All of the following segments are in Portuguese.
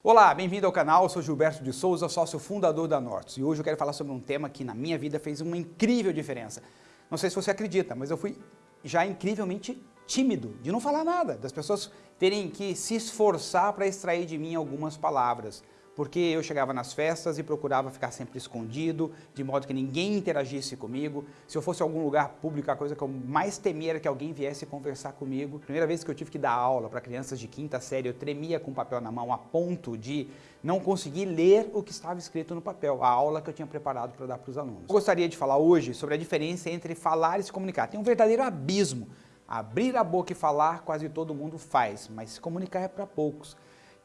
Olá, bem-vindo ao canal, eu sou Gilberto de Souza, sócio fundador da Nortus e hoje eu quero falar sobre um tema que na minha vida fez uma incrível diferença. Não sei se você acredita, mas eu fui já incrivelmente tímido, de não falar nada, das pessoas terem que se esforçar para extrair de mim algumas palavras porque eu chegava nas festas e procurava ficar sempre escondido, de modo que ninguém interagisse comigo. Se eu fosse em algum lugar público, a coisa que eu mais temia era que alguém viesse conversar comigo. Primeira vez que eu tive que dar aula para crianças de quinta série, eu tremia com o papel na mão a ponto de não conseguir ler o que estava escrito no papel, a aula que eu tinha preparado para dar para os alunos. Eu gostaria de falar hoje sobre a diferença entre falar e se comunicar. Tem um verdadeiro abismo. Abrir a boca e falar quase todo mundo faz, mas se comunicar é para poucos.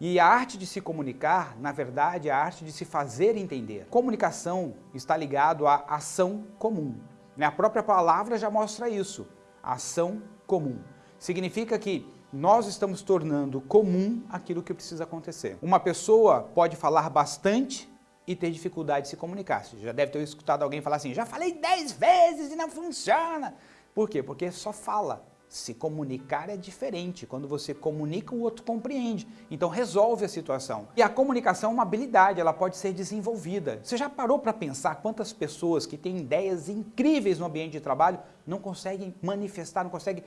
E a arte de se comunicar, na verdade, é a arte de se fazer entender. Comunicação está ligado à ação comum. Né? A própria palavra já mostra isso, ação comum. Significa que nós estamos tornando comum aquilo que precisa acontecer. Uma pessoa pode falar bastante e ter dificuldade de se comunicar. Você já deve ter escutado alguém falar assim, já falei dez vezes e não funciona. Por quê? Porque só fala. Se comunicar é diferente, quando você comunica o outro compreende, então resolve a situação. E a comunicação é uma habilidade, ela pode ser desenvolvida. Você já parou para pensar quantas pessoas que têm ideias incríveis no ambiente de trabalho não conseguem manifestar, não conseguem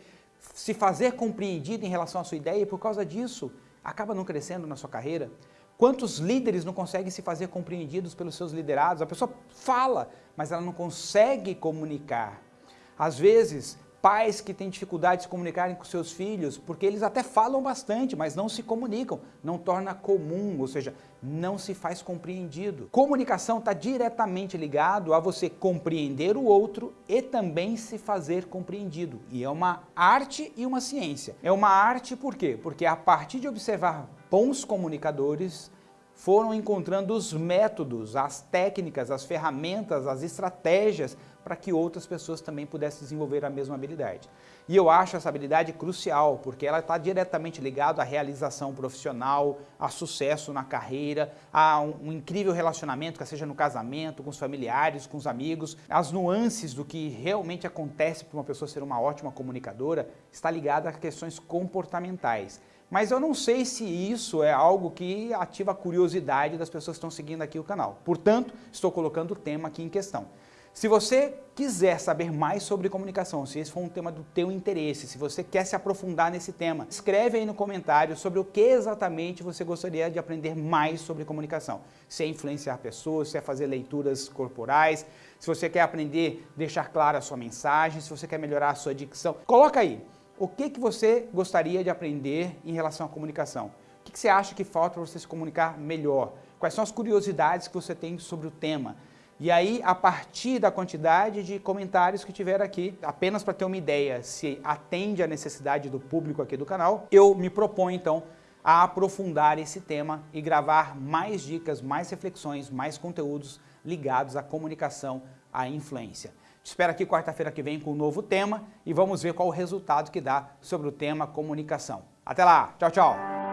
se fazer compreendido em relação à sua ideia e por causa disso acaba não crescendo na sua carreira? Quantos líderes não conseguem se fazer compreendidos pelos seus liderados? A pessoa fala, mas ela não consegue comunicar. Às vezes, pais que têm dificuldade de se comunicarem com seus filhos, porque eles até falam bastante, mas não se comunicam, não torna comum, ou seja, não se faz compreendido. Comunicação está diretamente ligado a você compreender o outro e também se fazer compreendido. E é uma arte e uma ciência. É uma arte por quê? Porque a partir de observar bons comunicadores, foram encontrando os métodos, as técnicas, as ferramentas, as estratégias para que outras pessoas também pudessem desenvolver a mesma habilidade. E eu acho essa habilidade crucial, porque ela está diretamente ligada à realização profissional, a sucesso na carreira, a um, um incrível relacionamento, que seja no casamento, com os familiares, com os amigos. As nuances do que realmente acontece para uma pessoa ser uma ótima comunicadora está ligada a questões comportamentais. Mas eu não sei se isso é algo que ativa a curiosidade das pessoas que estão seguindo aqui o canal. Portanto, estou colocando o tema aqui em questão. Se você quiser saber mais sobre comunicação, se esse for um tema do teu interesse, se você quer se aprofundar nesse tema, escreve aí no comentário sobre o que exatamente você gostaria de aprender mais sobre comunicação. Se é influenciar pessoas, se é fazer leituras corporais, se você quer aprender, deixar clara a sua mensagem, se você quer melhorar a sua dicção, coloca aí. O que, que você gostaria de aprender em relação à comunicação? O que, que você acha que falta para você se comunicar melhor? Quais são as curiosidades que você tem sobre o tema? E aí, a partir da quantidade de comentários que tiver aqui, apenas para ter uma ideia se atende à necessidade do público aqui do canal, eu me proponho então a aprofundar esse tema e gravar mais dicas, mais reflexões, mais conteúdos ligados à comunicação, à influência. Espero aqui quarta-feira que vem com um novo tema e vamos ver qual o resultado que dá sobre o tema comunicação. Até lá, tchau, tchau!